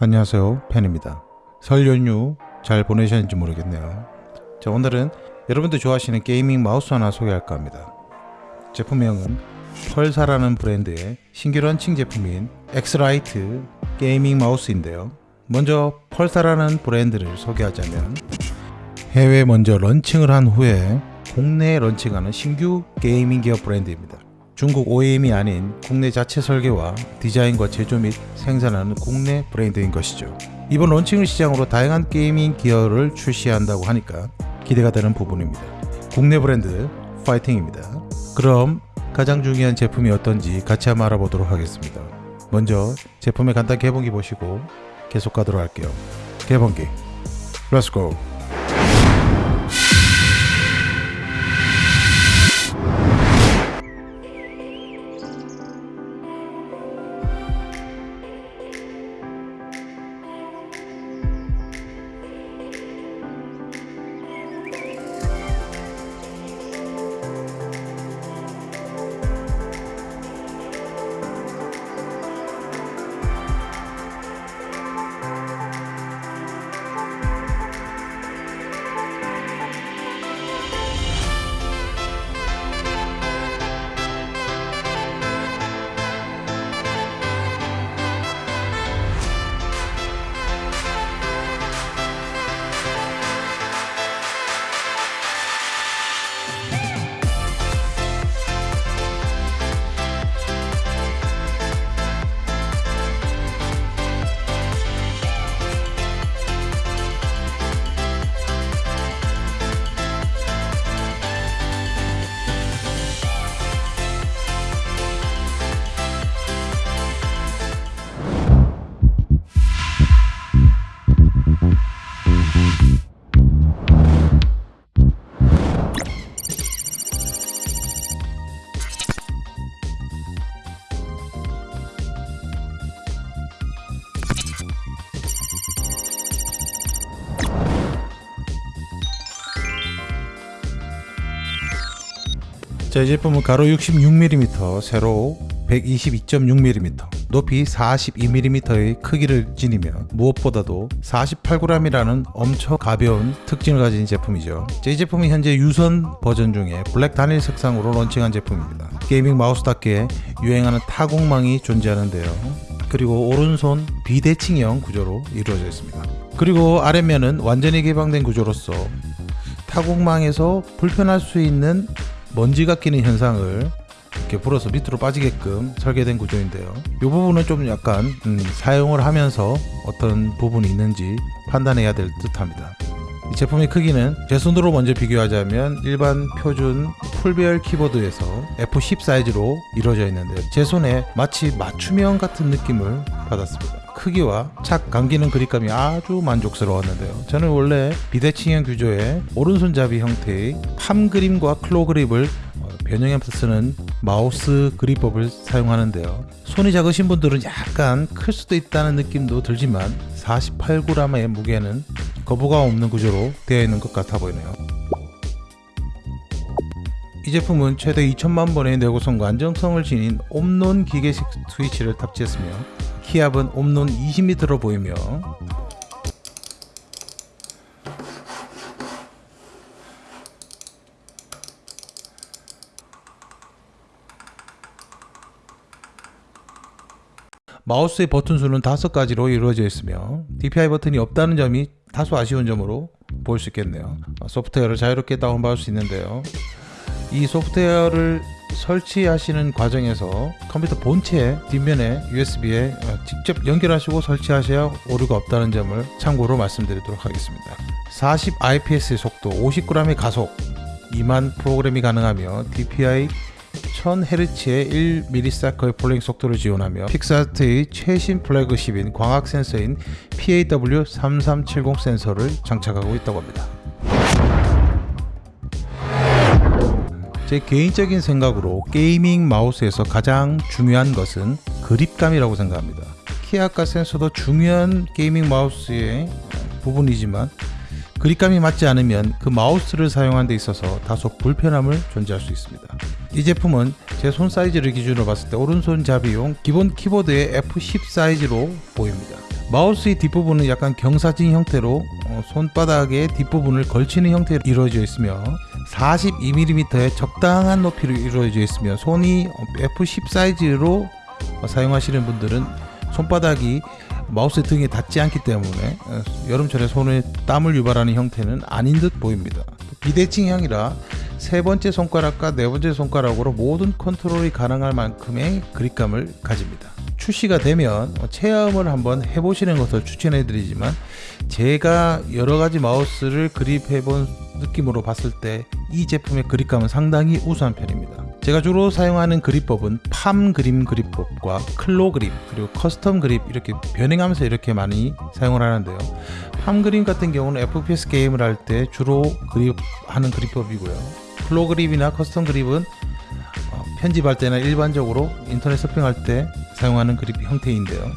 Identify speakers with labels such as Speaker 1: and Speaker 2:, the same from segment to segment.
Speaker 1: 안녕하세요. 팬입니다. 설 연휴 잘 보내셨는지 모르겠네요. 자 오늘은 여러분들 좋아하시는 게이밍 마우스 하나 소개할까 합니다. 제품명은 Pulsar라는 브랜드의 신규 런칭 제품인 Xlite 게이밍 마우스인데요. 먼저 Pulsar라는 브랜드를 소개하자면 해외 먼저 런칭을 한 후에 국내에 런칭하는 신규 게이밍 기업 브랜드입니다 중국 OEM이 아닌 국내 자체 설계와 디자인과 제조 및 생산하는 국내 브랜드인 것이죠. 이번 론칭을 시작으로 다양한 게이밍 기어를 출시한다고 하니까 기대가 되는 부분입니다. 국내 브랜드 파이팅입니다. 그럼 가장 중요한 제품이 어떤지 같이 한번 알아보도록 하겠습니다. 먼저 제품의 간단 개봉기 보시고 계속 가도록 할게요. 개봉기 let's go 자, 이 제품은 가로 66mm, 세로 122.6mm, 높이 42mm의 크기를 지니며 무엇보다도 48g이라는 엄청 가벼운 특징을 가진 제품이죠. 자, 이 제품은 현재 유선 버전 중에 블랙 단일 색상으로 론칭한 제품입니다. gaming 마우스답게 유행하는 타공망이 존재하는데요. 그리고 오른손 비대칭형 구조로 이루어져 있습니다. 그리고 아래면은 완전히 개방된 구조로서 타공망에서 불편할 수 있는 먼지가 끼는 현상을 이렇게 불어서 밑으로 빠지게끔 설계된 구조인데요. 이 부분은 좀 약간 음, 사용을 하면서 어떤 부분이 있는지 판단해야 될 듯 합니다. 이 제품의 크기는 제 손으로 먼저 비교하자면 일반 표준 풀배열 키보드에서 F10 사이즈로 이루어져 있는데 제 손에 마치 맞춤형 같은 느낌을 받았습니다. 크기와 착 감기는 그립감이 아주 만족스러웠는데요. 저는 원래 비대칭형 규조의 오른손잡이 형태의 팜 그립과 클로 그립을 변형해서 쓰는 마우스 그립법을 사용하는데요. 손이 작으신 분들은 약간 클 수도 있다는 느낌도 들지만 48g의 무게는 거부감 없는 구조로 되어 있는 것 같아 보이네요. 이 제품은 최대 2천만 번의 내구성과 안정성을 지닌 옴논 기계식 스위치를 탑재했으며 키압은 옴논 20m로 보이며 마우스의 버튼 수는 5가지로 이루어져 있으며 DPI 버튼이 없다는 점이 다소 아쉬운 점으로 볼 수 있겠네요. 소프트웨어를 자유롭게 다운받을 수 있는데요. 이 소프트웨어를 설치하시는 과정에서 컴퓨터 본체 뒷면에 USB에 직접 연결하시고 설치하셔야 오류가 없다는 점을 참고로 말씀드리도록 하겠습니다 40 IPS의 속도 50g의 가속 2만 프로그램이 가능하며 DPI 1000Hz의 1ms polling 속도를 지원하며 픽사트의 최신 플래그십인 광학 센서인 PAW3370 센서를 장착하고 있다고 합니다. 제 개인적인 생각으로 gaming 마우스에서 가장 중요한 것은 그립감이라고 생각합니다. 키아카 센서도 중요한 gaming 마우스의 부분이지만 그립감이 맞지 않으면 그 마우스를 사용하는 데 있어서 다소 불편함을 존재할 수 있습니다. 이 제품은 제 손 사이즈를 기준으로 봤을 때 오른손잡이용 기본 키보드의 F10 사이즈로 보입니다. 마우스의 뒷부분은 약간 경사진 형태로 어, 손바닥의 뒷부분을 걸치는 형태로 이루어져 있으며 42mm의 적당한 높이로 이루어져 있으며 손이 F10 사이즈로 어, 사용하시는 분들은 손바닥이 마우스 등에 닿지 않기 때문에 어, 여름철에 손에 땀을 유발하는 형태는 아닌 듯 보입니다. 비대칭형이라 세 번째 손가락과 네 번째 손가락으로 모든 컨트롤이 가능할 만큼의 그립감을 가집니다. 출시가 되면 체험을 한번 해보시는 것을 추천해 드리지만 제가 여러 가지 마우스를 그립해 본 느낌으로 봤을 때 이 제품의 그립감은 상당히 우수한 편입니다. 제가 주로 사용하는 그립법은 palm grip 그립법과 claw grip 그리고 custom grip 이렇게 변형하면서 이렇게 많이 사용을 하는데요. palm grip 같은 경우는 FPS 게임을 할 때 주로 그립하는 그립법이고요. claw grip이나 custom grip은 어, 편집할 때나 일반적으로 인터넷 서핑할 때 사용하는 그립 형태인데요.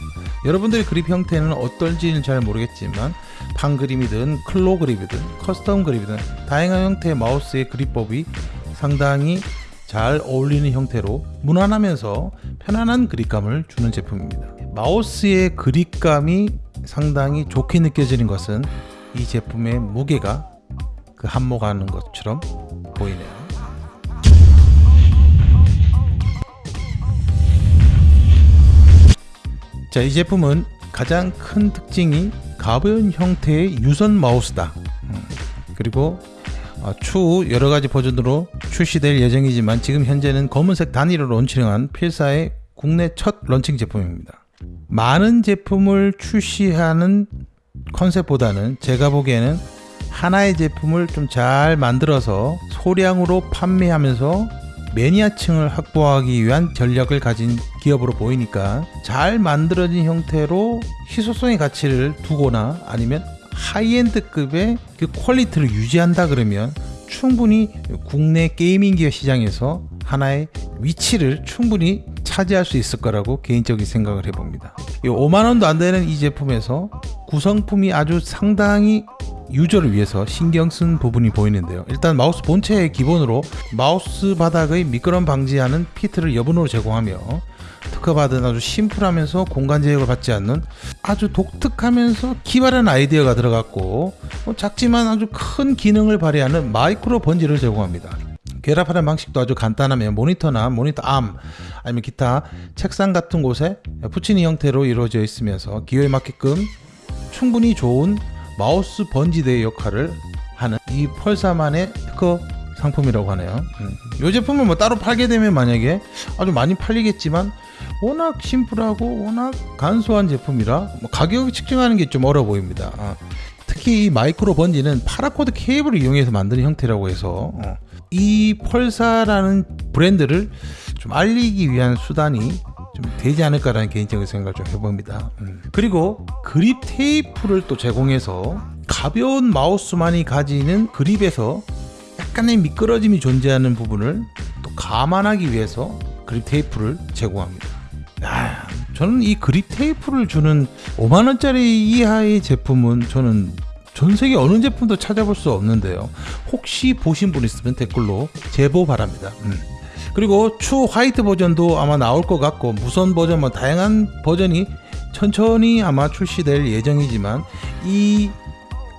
Speaker 1: 여러분들의 그립 형태는 어떨지는 잘 모르겠지만 palm grip이든 claw grip이든 custom grip이든 다양한 형태의 마우스의 그립법이 상당히 잘 어울리는 형태로 무난하면서 편안한 그립감을 주는 제품입니다. 마우스의 그립감이 상당히 좋게 느껴지는 것은 이 제품의 무게가 그 한몫하는 것처럼 보이네요. 자, 이 제품은 가장 큰 특징이 가벼운 형태의 유선 마우스다. 음, 그리고 어, 추후 여러 가지 버전으로 출시될 예정이지만 지금 현재는 검은색 단위로 론칭한 필사의 국내 첫 런칭 제품입니다. 많은 제품을 출시하는 컨셉보다는 제가 보기에는 하나의 제품을 좀 잘 만들어서 소량으로 판매하면서 매니아층을 확보하기 위한 전략을 가진 기업으로 보이니까 잘 만들어진 형태로 희소성의 가치를 두거나 아니면 high-end급의 그 퀄리티를 유지한다 그러면 충분히 국내 gaming gear 시장에서 하나의 위치를 충분히 차지할 수 있을 거라고 개인적인 생각을 해봅니다. 5만 원도 안 되는 이 제품에서 구성품이 아주 상당히 유저를 위해서 신경 쓴 부분이 보이는데요. 일단 마우스 본체의 기본으로 마우스 바닥의 미끄럼 방지하는 feet를 여분으로 제공하며 특허받은 아주 심플하면서 공간 제약을 받지 않는 아주 독특하면서 기발한 아이디어가 들어갔고 뭐 작지만 아주 큰 기능을 발휘하는 micro bungee를 제공합니다. 결합하는 방식도 아주 간단하며 모니터나 모니터 암 아니면 기타 책상 같은 곳에 붙이는 형태로 이루어져 있으면서 기호에 맞게끔 충분히 좋은 마우스 번지대 역할을 하는 이 펄사만의 특허 상품이라고 하네요. 음. 이 제품은 뭐 따로 팔게 되면 만약에 아주 많이 팔리겠지만 워낙 심플하고 워낙 간소한 제품이라 뭐 가격을 측정하는 게 좀 어려 보입니다. 어. 특히 이 micro bungee는 paracord 케이블을 이용해서 만드는 형태라고 해서 어. 이 Pulsar라는 브랜드를 좀 알리기 위한 수단이 좀 되지 않을까라는 개인적인 생각을 좀 해봅니다. 음. 그리고 그립 테이프를 또 제공해서 가벼운 마우스만이 가지는 그립에서 약간의 미끄러짐이 존재하는 부분을 또 감안하기 위해서 그립 테이프를 제공합니다. 야, 저는 이 그립 테이프를 주는 5만 원짜리 이하의 제품은 저는 전 세계 어느 제품도 찾아볼 수 없는데요. 혹시 보신 분 있으면 댓글로 제보 바랍니다. 음. 그리고 추후 화이트 버전도 아마 나올 것 같고 무선 버전 뭐 다양한 버전이 천천히 아마 출시될 예정이지만 이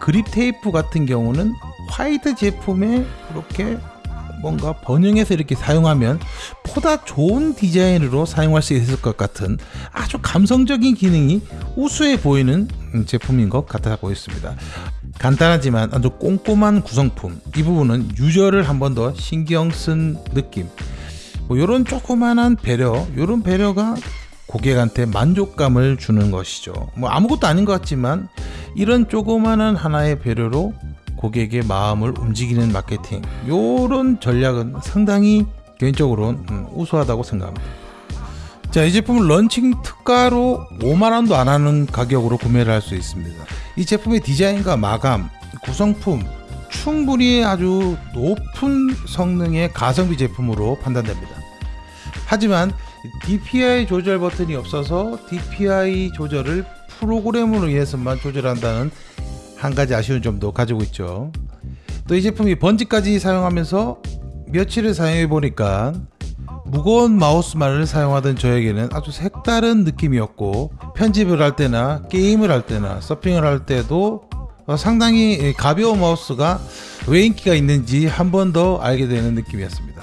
Speaker 1: 그립 테이프 같은 경우는 화이트 제품에 이렇게 뭔가 반영해서 이렇게 사용하면 보다 좋은 디자인으로 사용할 수 있을 것 같은 아주 감성적인 기능이 우수해 보이는 제품인 것 같아 보였습니다. 간단하지만 아주 꼼꼼한 구성품 이 부분은 유저를 한 번 더 신경 쓴 느낌 뭐 이런 조그만한 배려, 이런 배려가 고객한테 만족감을 주는 것이죠. 뭐 아무것도 아닌 것 같지만 이런 조그만한 하나의 배려로 고객의 마음을 움직이는 마케팅 이런 전략은 상당히 개인적으로는 음, 우수하다고 생각합니다. 자, 이 제품은 런칭 특가로 5만 원도 안 하는 가격으로 구매를 할 수 있습니다. 이 제품의 디자인과 마감, 구성품, 충분히 아주 높은 성능의 가성비 제품으로 판단됩니다. 하지만 DPI 조절 버튼이 없어서 DPI 조절을 프로그램으로 의해서만 조절한다는 한 가지 아쉬운 점도 가지고 있죠. 또 이 제품이 번지까지 사용하면서 며칠을 사용해 보니까 무거운 마우스만을 사용하던 저에게는 아주 색다른 느낌이었고 편집을 할 때나 게임을 할 때나 서핑을 할 때도 어, 상당히 가벼운 마우스가 왜 인기가 있는지 한 번 더 알게 되는 느낌이었습니다.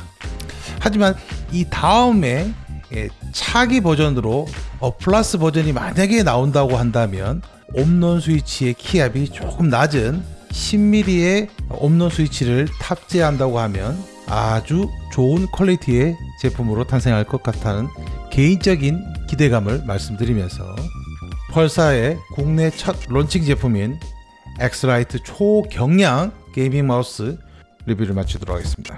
Speaker 1: 하지만 이 다음에 예, 차기 버전으로 어, 플러스 버전이 만약에 나온다고 한다면 Omron 스위치의 키압이 조금 낮은 10mm의 Omron 스위치를 탑재한다고 하면 아주 좋은 퀄리티의 제품으로 탄생할 것 같다는 개인적인 기대감을 말씀드리면서 Pulsar의 국내 첫 론칭 제품인 Xlite 초경량 gaming 마우스 리뷰를 마치도록 하겠습니다.